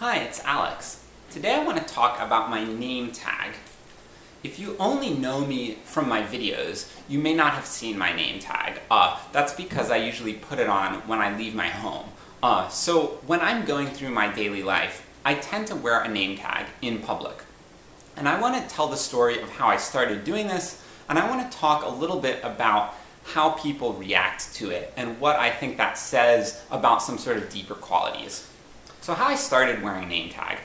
Hi, it's Alex. Today I want to talk about my name tag. If you only know me from my videos, you may not have seen my name tag. Uh, that's because I usually put it on when I leave my home. Uh, so when I'm going through my daily life, I tend to wear a name tag in public. And I want to tell the story of how I started doing this, and I want to talk a little bit about how people react to it, and what I think that says about some sort of deeper qualities. So how I started wearing name tag.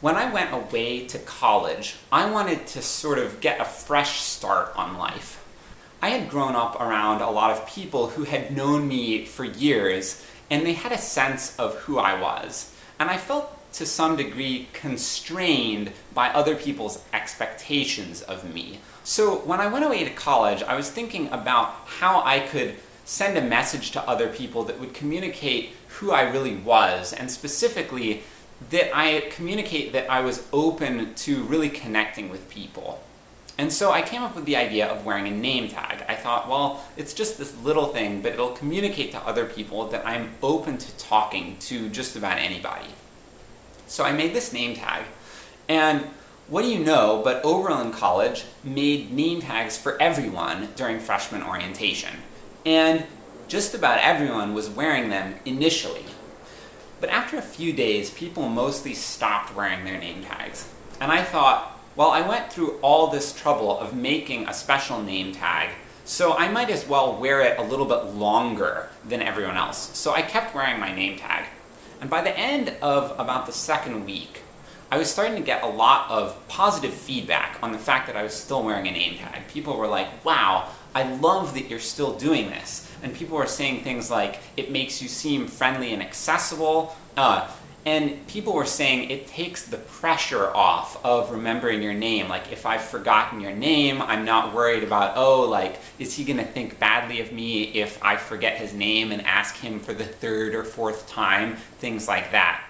When I went away to college, I wanted to sort of get a fresh start on life. I had grown up around a lot of people who had known me for years, and they had a sense of who I was. And I felt to some degree constrained by other people's expectations of me. So when I went away to college, I was thinking about how I could send a message to other people that would communicate who I really was, and specifically that I communicate that I was open to really connecting with people. And so I came up with the idea of wearing a name tag. I thought, well, it's just this little thing, but it'll communicate to other people that I'm open to talking to just about anybody. So I made this name tag, and what do you know, but Oberlin College made name tags for everyone during freshman orientation and just about everyone was wearing them initially. But after a few days, people mostly stopped wearing their name tags. And I thought, well, I went through all this trouble of making a special name tag, so I might as well wear it a little bit longer than everyone else. So I kept wearing my name tag. And by the end of about the second week, I was starting to get a lot of positive feedback on the fact that I was still wearing a name tag. People were like, wow, I love that you're still doing this. And people were saying things like, it makes you seem friendly and accessible. Uh, and people were saying it takes the pressure off of remembering your name. Like, if I've forgotten your name, I'm not worried about, oh, like, is he gonna think badly of me if I forget his name and ask him for the third or fourth time? Things like that.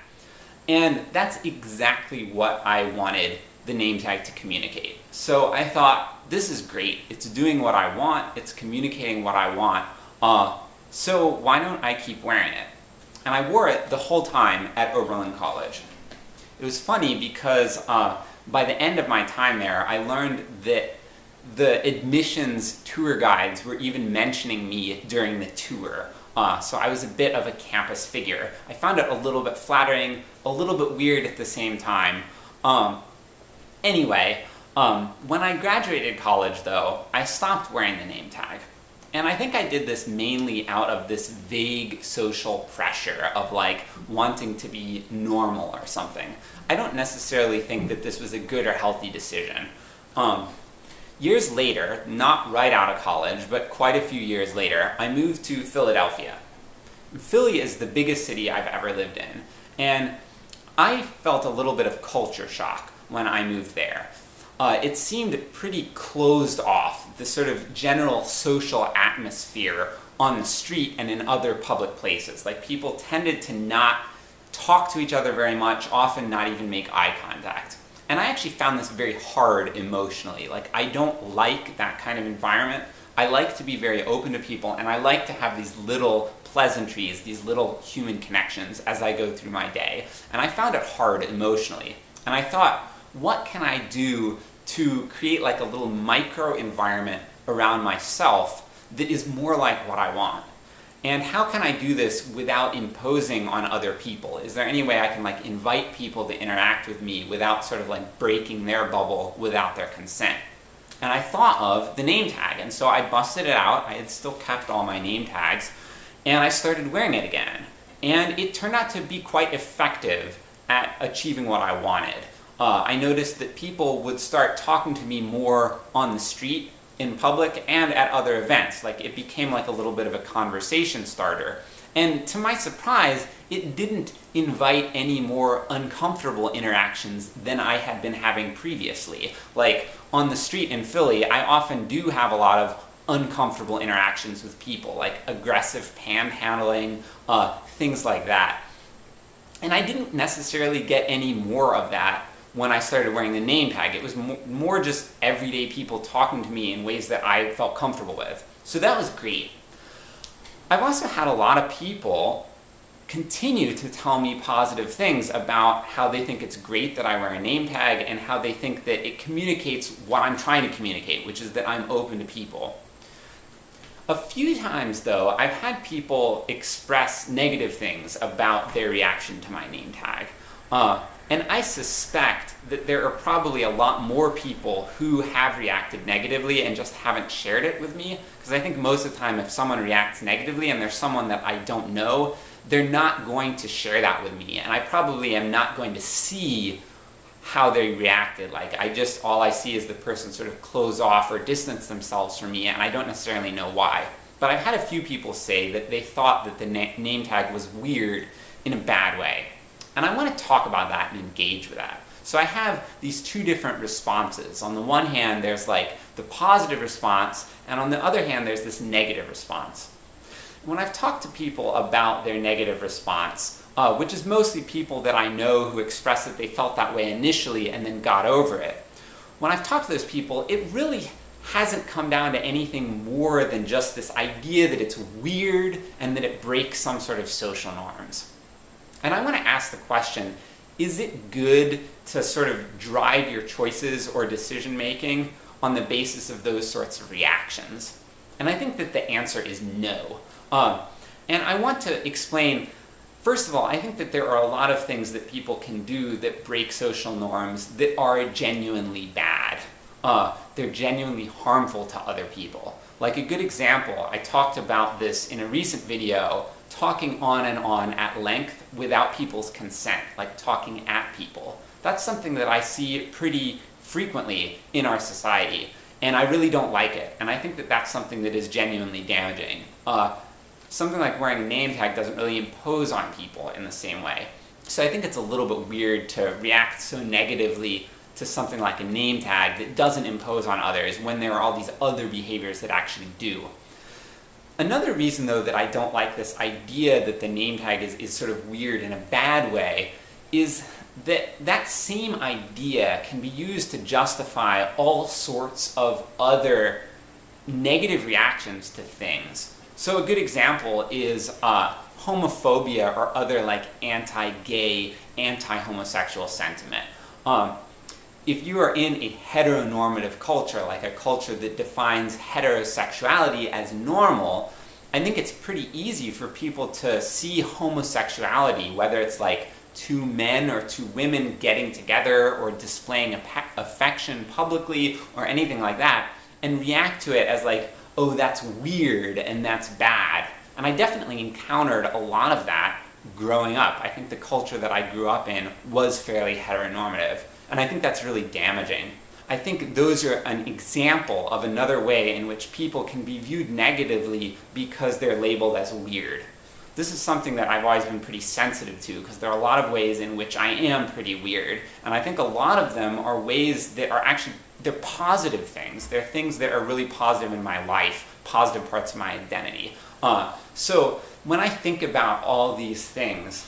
And that's exactly what I wanted the name tag to communicate. So I thought, this is great. It's doing what I want, it's communicating what I want, uh, so why don't I keep wearing it? And I wore it the whole time at Oberlin College. It was funny because uh, by the end of my time there, I learned that the admissions tour guides were even mentioning me during the tour. Uh, so I was a bit of a campus figure. I found it a little bit flattering, a little bit weird at the same time. Um, anyway, um, when I graduated college though, I stopped wearing the name tag. And I think I did this mainly out of this vague social pressure of like wanting to be normal or something. I don't necessarily think that this was a good or healthy decision. Um, years later, not right out of college, but quite a few years later, I moved to Philadelphia. Philly is the biggest city I've ever lived in, and I felt a little bit of culture shock when I moved there uh, it seemed pretty closed off, the sort of general social atmosphere on the street and in other public places. Like people tended to not talk to each other very much, often not even make eye contact. And I actually found this very hard emotionally. Like I don't like that kind of environment. I like to be very open to people and I like to have these little pleasantries, these little human connections as I go through my day. And I found it hard emotionally. And I thought, what can I do to create like a little micro environment around myself that is more like what I want. And how can I do this without imposing on other people? Is there any way I can like invite people to interact with me without sort of like breaking their bubble without their consent? And I thought of the name tag, and so I busted it out, I had still kept all my name tags, and I started wearing it again. And it turned out to be quite effective at achieving what I wanted uh, I noticed that people would start talking to me more on the street, in public, and at other events. Like, it became like a little bit of a conversation starter. And to my surprise, it didn't invite any more uncomfortable interactions than I had been having previously. Like, on the street in Philly, I often do have a lot of uncomfortable interactions with people, like aggressive panhandling, uh, things like that. And I didn't necessarily get any more of that when I started wearing the name tag. It was more just everyday people talking to me in ways that I felt comfortable with. So that was great. I've also had a lot of people continue to tell me positive things about how they think it's great that I wear a name tag and how they think that it communicates what I'm trying to communicate, which is that I'm open to people. A few times though, I've had people express negative things about their reaction to my name tag. Uh, and I suspect that there are probably a lot more people who have reacted negatively and just haven't shared it with me, because I think most of the time if someone reacts negatively and there's someone that I don't know, they're not going to share that with me, and I probably am not going to see how they reacted. Like, I just, all I see is the person sort of close off or distance themselves from me, and I don't necessarily know why. But I've had a few people say that they thought that the na name tag was weird in a bad way. And I want to talk about that and engage with that. So I have these two different responses. On the one hand, there's like the positive response, and on the other hand, there's this negative response. When I've talked to people about their negative response, uh, which is mostly people that I know who express that they felt that way initially and then got over it. When I've talked to those people, it really hasn't come down to anything more than just this idea that it's weird and that it breaks some sort of social norms. And I want to ask the question, is it good to sort of drive your choices or decision making on the basis of those sorts of reactions? And I think that the answer is no. Um, and I want to explain, first of all, I think that there are a lot of things that people can do that break social norms that are genuinely bad. Uh, they're genuinely harmful to other people. Like a good example, I talked about this in a recent video, talking on and on at length without people's consent, like talking at people. That's something that I see pretty frequently in our society, and I really don't like it, and I think that that's something that is genuinely damaging. Uh, something like wearing a name tag doesn't really impose on people in the same way. So I think it's a little bit weird to react so negatively to something like a name tag that doesn't impose on others when there are all these other behaviors that actually do. Another reason though that I don't like this idea that the name tag is, is sort of weird in a bad way is that that same idea can be used to justify all sorts of other negative reactions to things. So a good example is uh, homophobia or other like anti-gay, anti-homosexual sentiment. Um, if you are in a heteronormative culture, like a culture that defines heterosexuality as normal, I think it's pretty easy for people to see homosexuality, whether it's like two men or two women getting together or displaying affection publicly or anything like that, and react to it as like, oh, that's weird and that's bad. And I definitely encountered a lot of that growing up. I think the culture that I grew up in was fairly heteronormative, and I think that's really damaging. I think those are an example of another way in which people can be viewed negatively because they're labeled as weird. This is something that I've always been pretty sensitive to, because there are a lot of ways in which I am pretty weird, and I think a lot of them are ways that are actually they're positive things. They're things that are really positive in my life, positive parts of my identity. Uh, so when I think about all these things,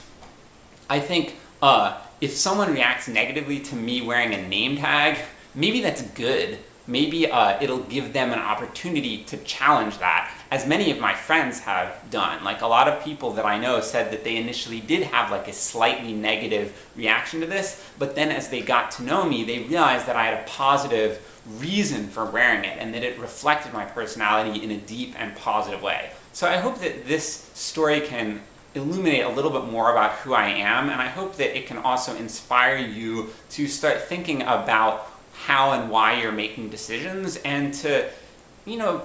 I think uh, if someone reacts negatively to me wearing a name tag, maybe that's good. Maybe uh, it'll give them an opportunity to challenge that, as many of my friends have done. Like a lot of people that I know said that they initially did have like a slightly negative reaction to this, but then as they got to know me, they realized that I had a positive reason for wearing it, and that it reflected my personality in a deep and positive way. So I hope that this story can illuminate a little bit more about who I am, and I hope that it can also inspire you to start thinking about how and why you're making decisions, and to, you know,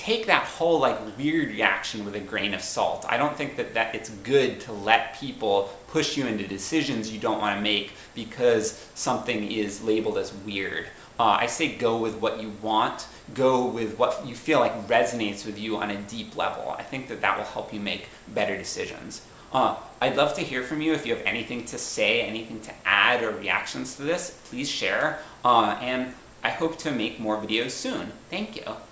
take that whole like weird reaction with a grain of salt. I don't think that, that it's good to let people push you into decisions you don't want to make because something is labeled as weird. Uh, I say go with what you want, go with what you feel like resonates with you on a deep level. I think that that will help you make better decisions. Uh, I'd love to hear from you if you have anything to say, anything to add, or reactions to this, please share. Uh, and I hope to make more videos soon. Thank you.